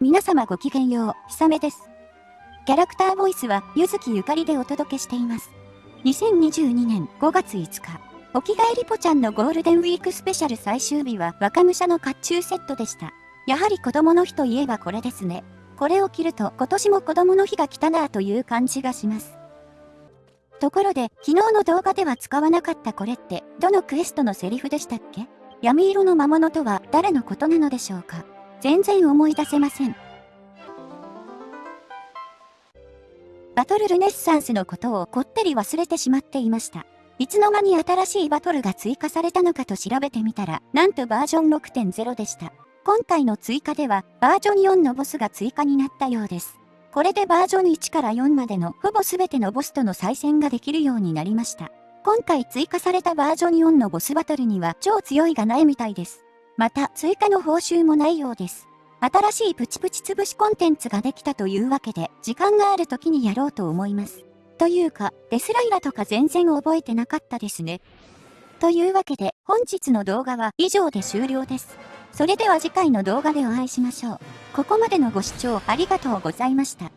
皆様ごきげんよう、ひさめです。キャラクターボイスは、ゆずきゆかりでお届けしています。2022年5月5日、おきがえりぽちゃんのゴールデンウィークスペシャル最終日は若武者の甲冑セットでした。やはり子供の日といえばこれですね。これを着ると今年も子供の日が来たなぁという感じがします。ところで、昨日の動画では使わなかったこれって、どのクエストのセリフでしたっけ？闇色の魔物とは誰のことなのでしょうか？全然思い出せません。バトルルネッサンスのことをこってり忘れてしまっていました。いつの間に新しいバトルが追加されたのかと調べてみたら、なんとバージョン6.0でした。今回の追加では、バージョン4のボスが追加になったようです。これでバージョン1から4までのほぼ全てのボスとの再戦ができるようになりました。今回追加されたバージョン4のボスバトルには超強いがないみたいです。また追加の報酬もないようです。新しいプチプチ潰しコンテンツができたというわけで、時間がある時にやろうと思います。というか、デスライラとか全然覚えてなかったですね。というわけで、本日の動画は以上で終了です。それでは次回の動画でお会いしましょう。ここまでのご視聴ありがとうございました。